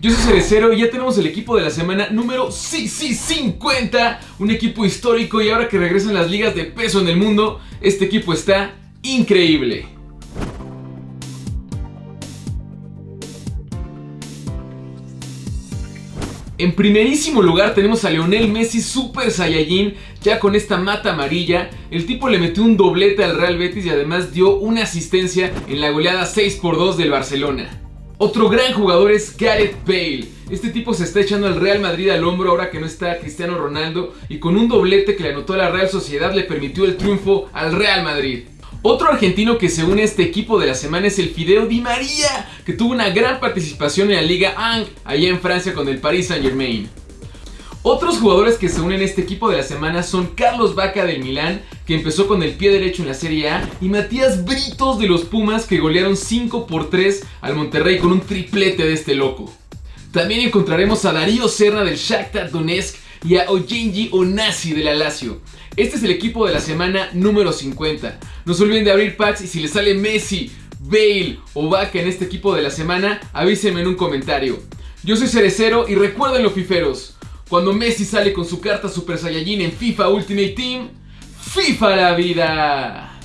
yo soy Cerecero y ya tenemos el equipo de la semana número sí, sí, 50 Un equipo histórico y ahora que regresan las ligas de peso en el mundo Este equipo está increíble En primerísimo lugar tenemos a Leonel Messi Super Saiyajin, ya con esta mata amarilla. El tipo le metió un doblete al Real Betis y además dio una asistencia en la goleada 6 x 2 del Barcelona. Otro gran jugador es Gareth Bale. Este tipo se está echando al Real Madrid al hombro ahora que no está Cristiano Ronaldo y con un doblete que le anotó a la Real Sociedad le permitió el triunfo al Real Madrid. Otro argentino que se une a este equipo de la semana es el Fideo Di María, que tuvo una gran participación en la Liga Ang, allá en Francia con el Paris Saint Germain. Otros jugadores que se unen a este equipo de la semana son Carlos Vaca del Milán, que empezó con el pie derecho en la Serie A, y Matías Britos de los Pumas, que golearon 5 por 3 al Monterrey con un triplete de este loco. También encontraremos a Darío Serra del Shakhtar Donetsk y a Ojenji Onasi del Alacio. Este es el equipo de la semana número 50. No se olviden de abrir packs y si les sale Messi, Bale o Vaca en este equipo de la semana, avísenme en un comentario. Yo soy Cerecero y recuerden los fiferos. Cuando Messi sale con su carta Super Saiyajin en FIFA Ultimate Team, FIFA la vida.